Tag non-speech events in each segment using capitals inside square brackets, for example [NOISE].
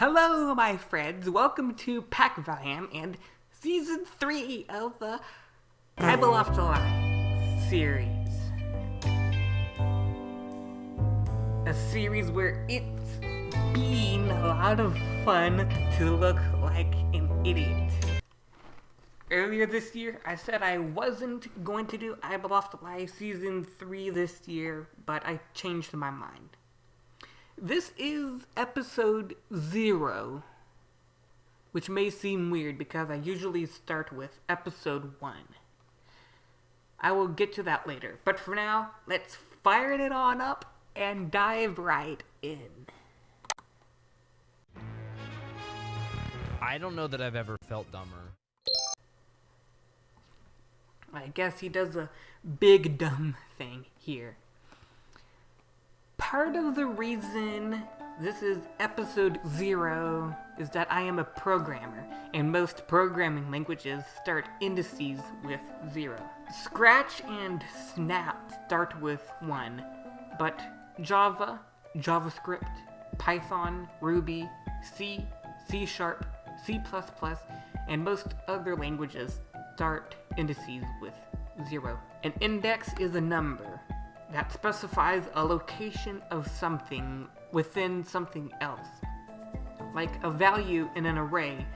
Hello, my friends. Welcome to Pack Valiant and season three of the Bible Off July series. A series where it's been a lot of fun to look like an idiot. Earlier this year, I said I wasn't going to do I Belong to Life Season 3 this year, but I changed my mind. This is episode 0, which may seem weird because I usually start with episode 1. I will get to that later, but for now, let's fire it on up and dive right in. I don't know that I've ever felt dumber. I guess he does a big dumb thing here. Part of the reason this is episode zero is that I am a programmer, and most programming languages start indices with zero. Scratch and Snap start with one, but Java, JavaScript, Python, Ruby, C, C Sharp, C++, and most other languages start indices with zero. An index is a number that specifies a location of something within something else, like a value in an array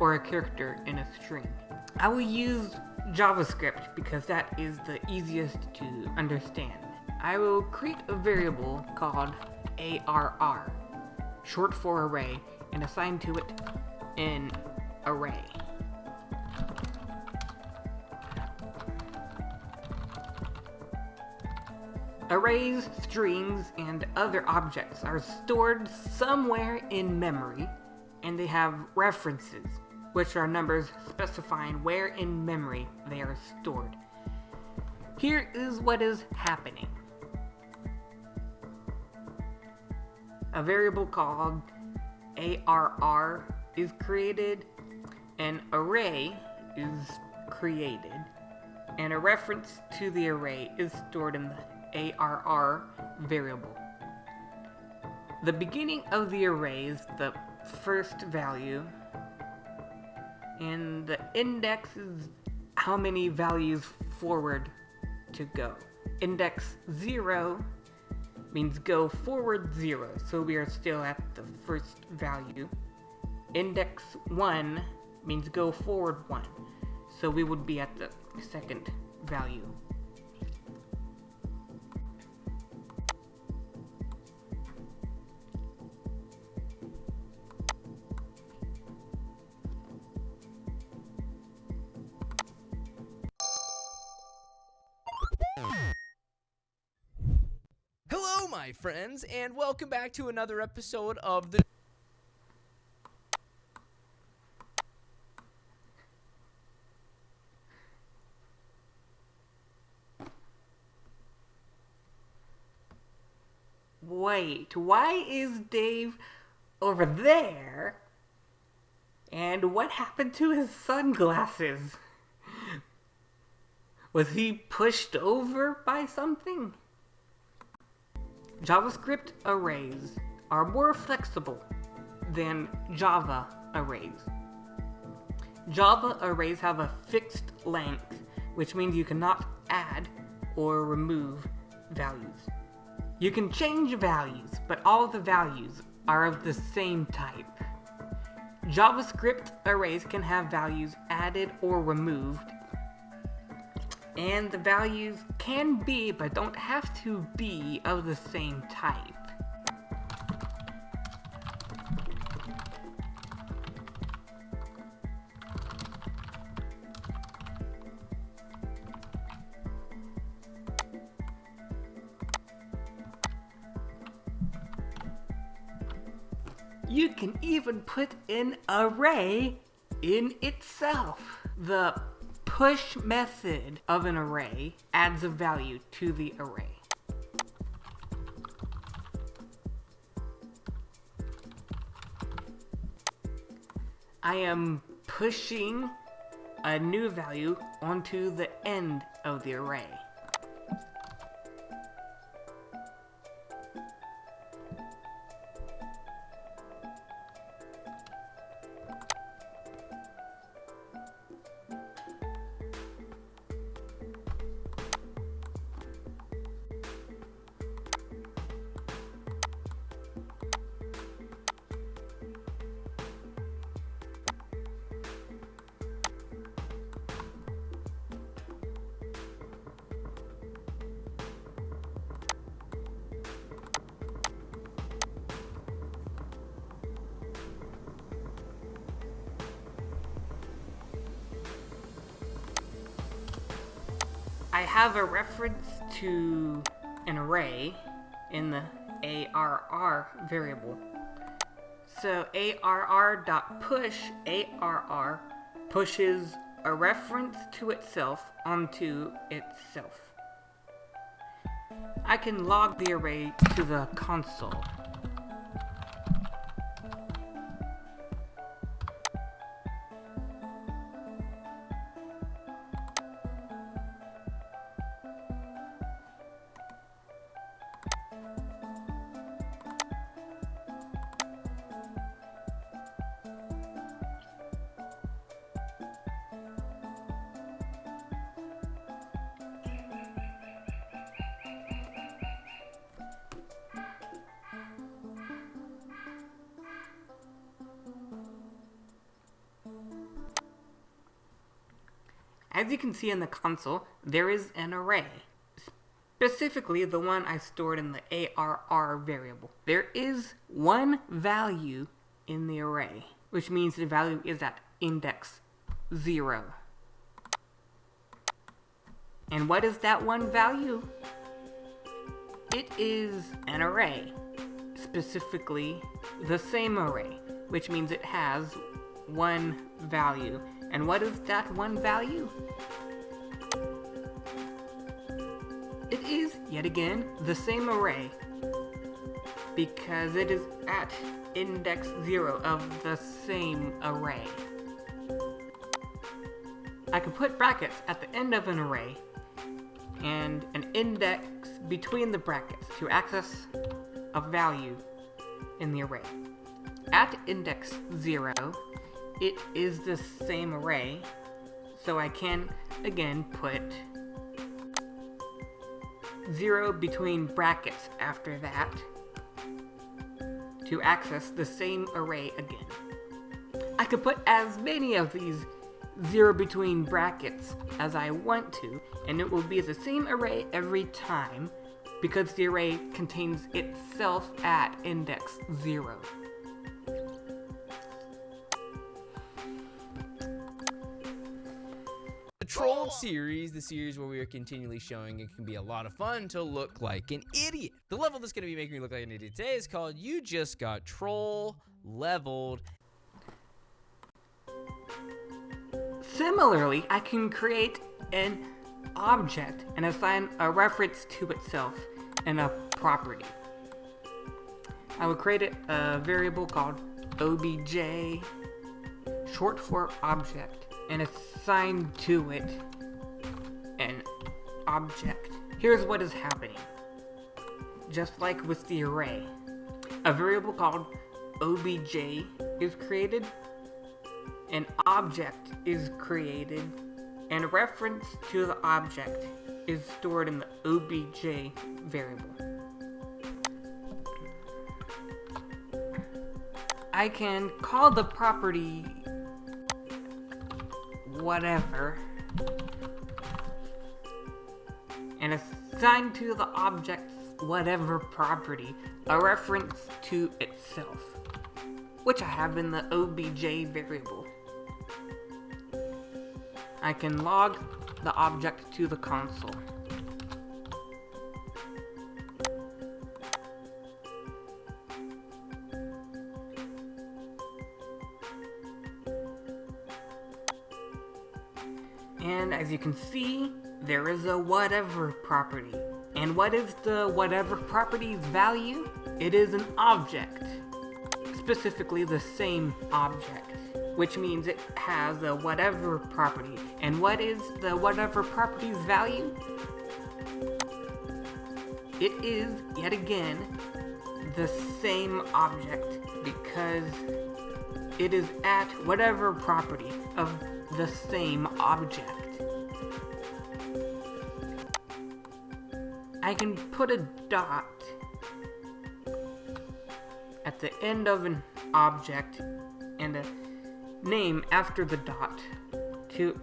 or a character in a string. I will use JavaScript because that is the easiest to understand. I will create a variable called ARR, short for array, and assign to it an array. Arrays, strings, and other objects are stored somewhere in memory, and they have references, which are numbers specifying where in memory they are stored. Here is what is happening. A variable called ARR is created, an array is created, and a reference to the array is stored in the ARR variable. The beginning of the array is the first value, and the index is how many values forward to go. Index 0 means go forward 0, so we are still at the first value. Index 1 means go forward 1, so we would be at the second value. My friends, and welcome back to another episode of the. Wait, why is Dave over there? And what happened to his sunglasses? Was he pushed over by something? JavaScript arrays are more flexible than Java arrays. Java arrays have a fixed length, which means you cannot add or remove values. You can change values, but all the values are of the same type. JavaScript arrays can have values added or removed, and the values can be, but don't have to be, of the same type. You can even put an array in itself. The push method of an array adds a value to the array. I am pushing a new value onto the end of the array. Have a reference to an array in the ARR variable. So ARR.push, ARR pushes a reference to itself onto itself. I can log the array to the console. As you can see in the console, there is an array. Specifically, the one I stored in the ARR variable. There is one value in the array, which means the value is at index 0. And what is that one value? It is an array, specifically the same array, which means it has one value. And what is that one value? It is, yet again, the same array, because it is at index 0 of the same array. I can put brackets at the end of an array, and an index between the brackets to access a value in the array. At index 0, it is the same array, so I can, again, put 0 between brackets after that to access the same array again. I could put as many of these 0 between brackets as I want to, and it will be the same array every time because the array contains itself at index 0. Series, the series where we are continually showing it can be a lot of fun to look like an idiot. The level that's going to be making me look like an idiot today is called You Just Got Troll Leveled. Similarly, I can create an object and assign a reference to itself and a property. I will create a variable called obj, short for object, and assign to it an object. Here's what is happening. Just like with the array, a variable called obj is created, an object is created, and a reference to the object is stored in the obj variable. I can call the property whatever and assign to the object's whatever property a reference to itself, which I have in the obj variable. I can log the object to the console. And as you can see, there is a whatever property. And what is the whatever property's value? It is an object. Specifically the same object. Which means it has a whatever property. And what is the whatever property's value? It is, yet again, the same object because it is at whatever property of the same object. I can put a dot at the end of an object and a name after the dot to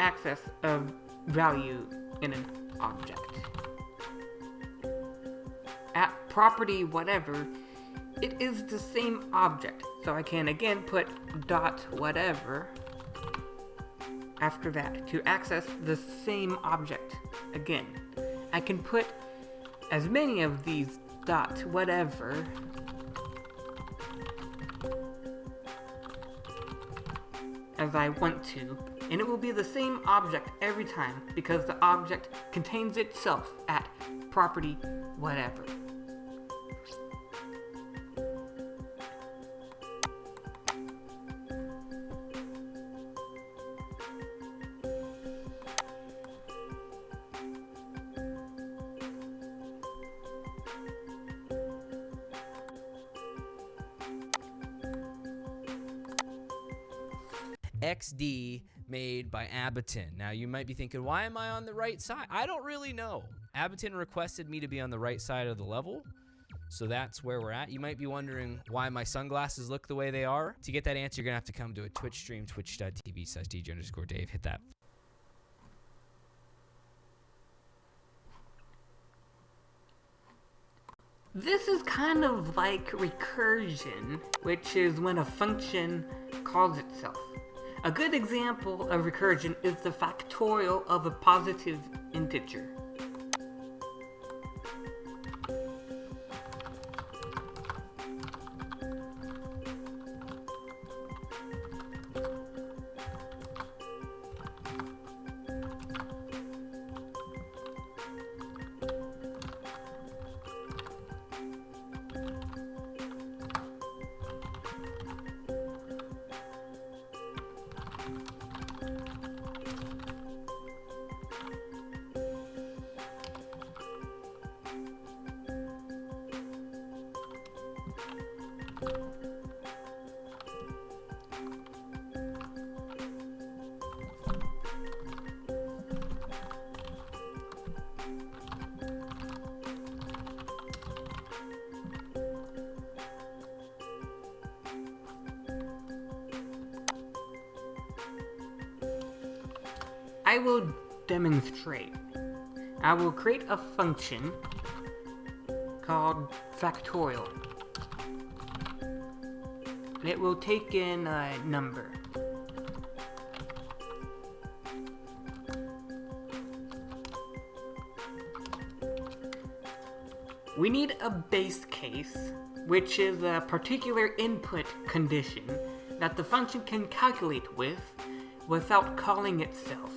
access a value in an object. At property whatever, it is the same object, so I can again put dot whatever after that to access the same object again. I can put as many of these dot whatever as I want to, and it will be the same object every time because the object contains itself at property whatever. Made by Abaton. Now you might be thinking, why am I on the right side? I don't really know. Abaton requested me to be on the right side of the level. So that's where we're at. You might be wondering why my sunglasses look the way they are. To get that answer, you're gonna have to come to a Twitch stream, twitch.tv slash DJ underscore Dave. Hit that This is kind of like recursion, which is when a function calls itself. A good example of recursion is the factorial of a positive integer. I will demonstrate. I will create a function called factorial. It will take in a number. We need a base case, which is a particular input condition that the function can calculate with without calling itself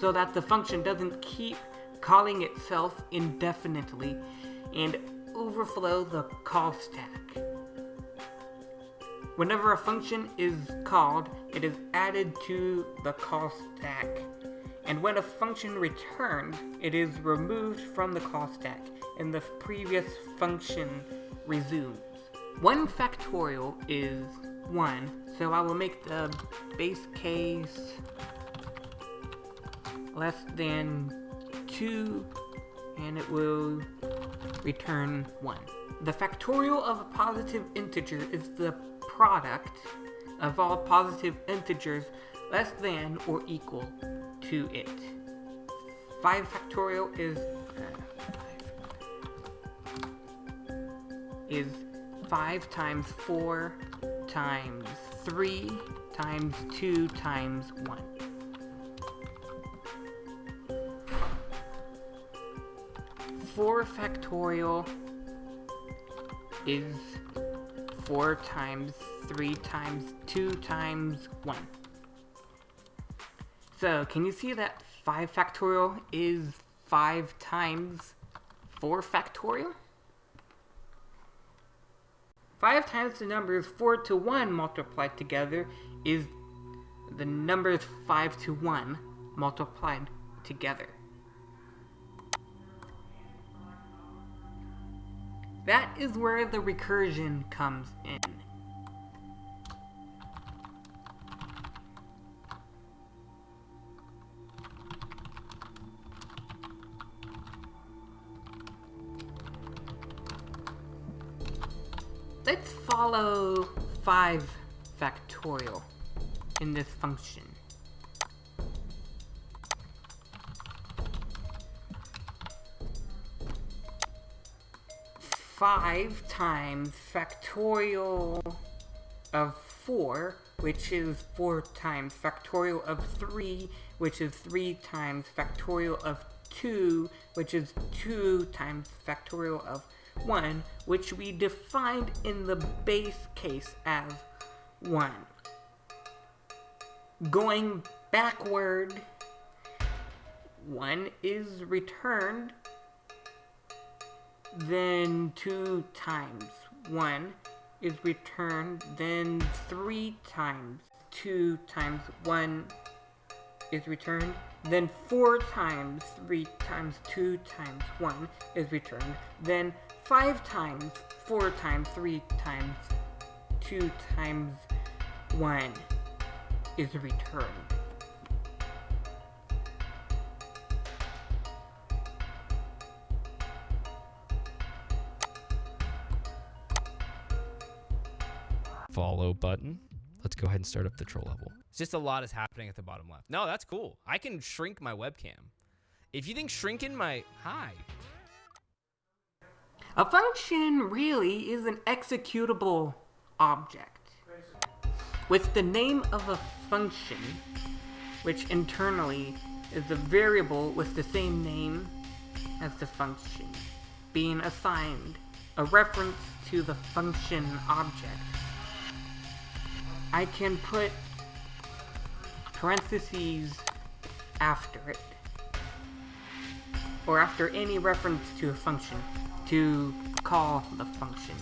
so that the function doesn't keep calling itself indefinitely and overflow the call stack. Whenever a function is called, it is added to the call stack. And when a function returns, it is removed from the call stack and the previous function resumes. 1 factorial is 1, so I will make the base case less than 2 and it will return 1. The factorial of a positive integer is the product of all positive integers less than or equal to it. 5 factorial is uh, is 5 times 4 times 3 times 2 times 1. 4 factorial is 4 times 3 times 2 times 1. So, can you see that 5 factorial is 5 times 4 factorial? 5 times the numbers 4 to 1 multiplied together is the numbers 5 to 1 multiplied together. That is where the recursion comes in. Let's follow 5 factorial in this function. 5 times factorial of 4, which is 4 times factorial of 3, which is 3 times factorial of 2, which is 2 times factorial of 1, which we defined in the base case as 1. Going backward, 1 is returned, then 2 times 1 is returned, then 3 times 2 times 1 is returned, then 4 times 3 times 2 times 1 is returned, then 5 times 4 times 3 times 2 times 1 is returned. Follow button. Let's go ahead and start up the troll level. It's just a lot is happening at the bottom left. No, that's cool. I can shrink my webcam. If you think shrinking my... Hi. A function really is an executable object. With the name of a function, which internally is a variable with the same name as the function, being assigned a reference to the function object. I can put parentheses after it, or after any reference to a function, to call the function.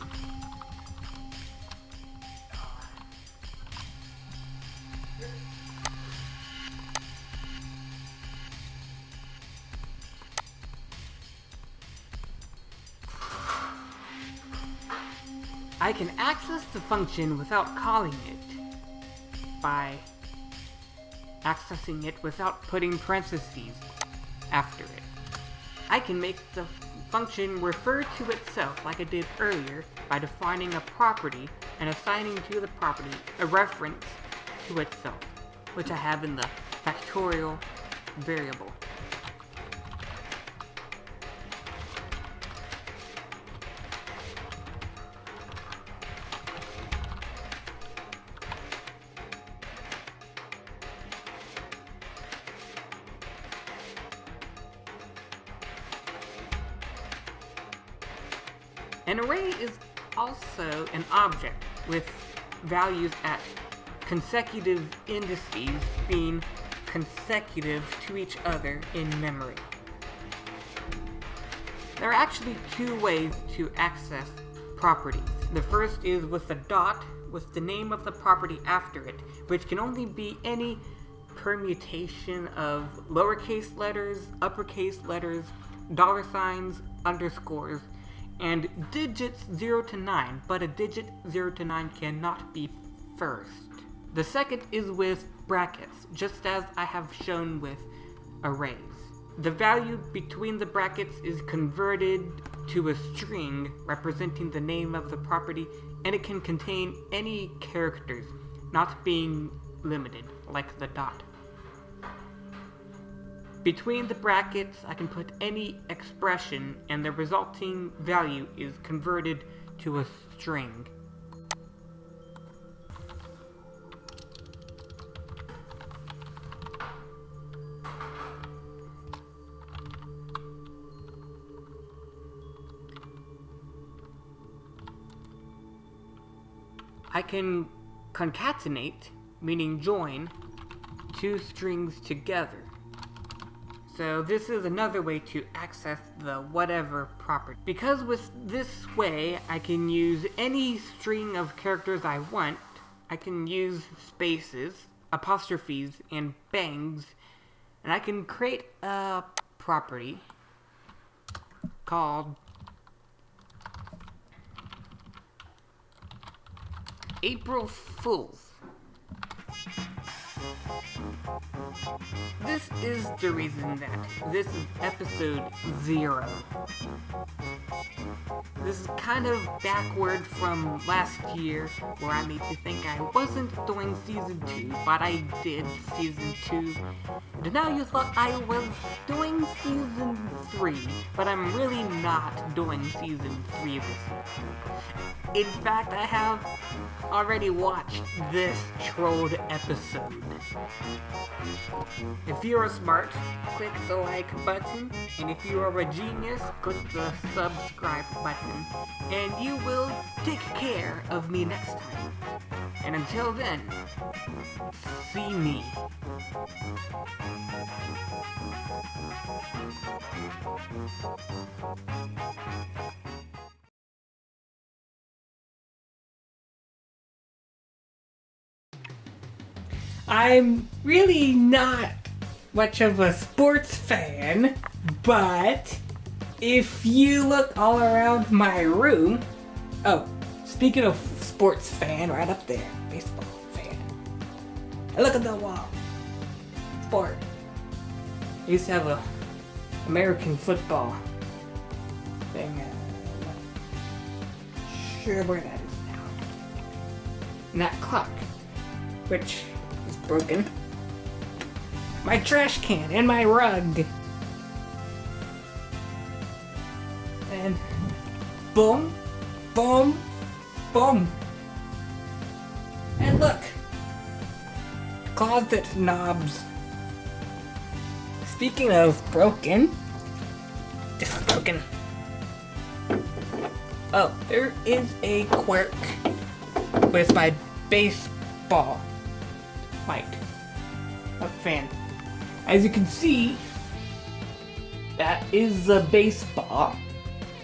I can access the function without calling it by accessing it without putting parentheses after it. I can make the function refer to itself like I did earlier by defining a property and assigning to the property a reference to itself, which I have in the factorial variable. With values at consecutive indices being consecutive to each other in memory. There are actually two ways to access properties. The first is with a dot with the name of the property after it, which can only be any permutation of lowercase letters, uppercase letters, dollar signs, underscores, and digits 0 to 9, but a digit 0 to 9 cannot be first. The second is with brackets, just as I have shown with arrays. The value between the brackets is converted to a string representing the name of the property, and it can contain any characters, not being limited, like the dot. Between the brackets, I can put any expression, and the resulting value is converted to a string. I can concatenate, meaning join, two strings together. So this is another way to access the whatever property. Because with this way, I can use any string of characters I want. I can use spaces, apostrophes, and bangs, and I can create a property called April Fools. This is the reason that this is episode zero. This is kind of backward from last year, where I made you think I wasn't doing season 2, but I did season 2. And now you thought I was doing season 3, but I'm really not doing season 3 this year. In fact, I have already watched this trolled episode. If you are smart, click the like button, and if you are a genius, click the subscribe button, and you will take care of me next time. And until then, see me. I'm really not much of a sports fan, but if you look all around my room, oh, speaking of sports fan, right up there, baseball fan. And look at the wall. Sport. I used to have a American football thing. Uh, not sure where that is now. And that clock, which is broken. My trash can and my rug. Boom, boom, boom. And look, closet knobs. Speaking of broken, this is broken. Oh, there is a quirk with my baseball mic. A fan. As you can see, that is a baseball.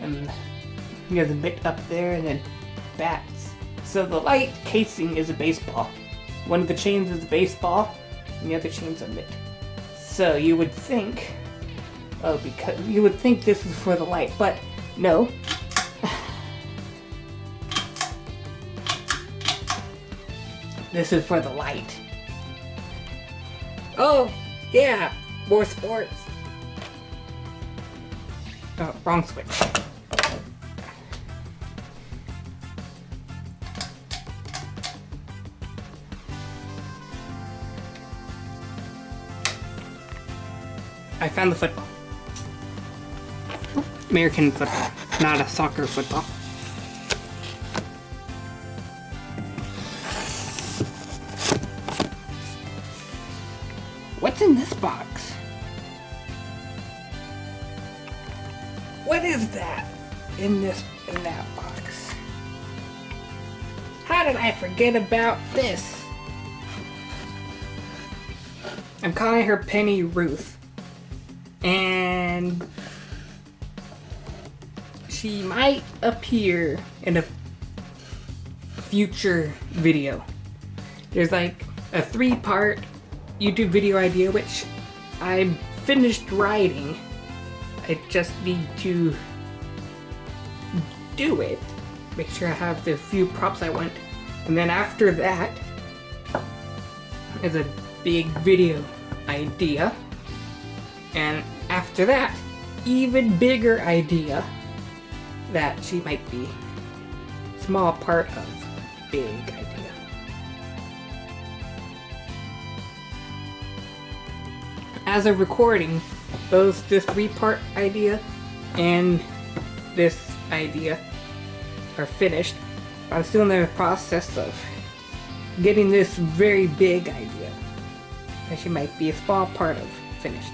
And you have the mitt up there and then bats. So the light casing is a baseball. One of the chains is a baseball, and the other chain's a mitt. So you would think, oh, because you would think this is for the light, but no. [SIGHS] This is for the light. Oh, yeah, more sports. Oh, wrong switch. I found the football. American football, not a soccer football. What's in this box? What is that in this in that box? How did I forget about this? I'm calling her Penny Ruth. And she might appear in a future video. There's like a three part YouTube video idea which I finished writing. I just need to do it. Make sure I have the few props I want. And then after that is a big video idea. And after that, even bigger idea that she might be small part of big idea. As of recording, both this three-part idea and this idea are finished. I'm still in the process of getting this very big idea that she might be a small part of finished.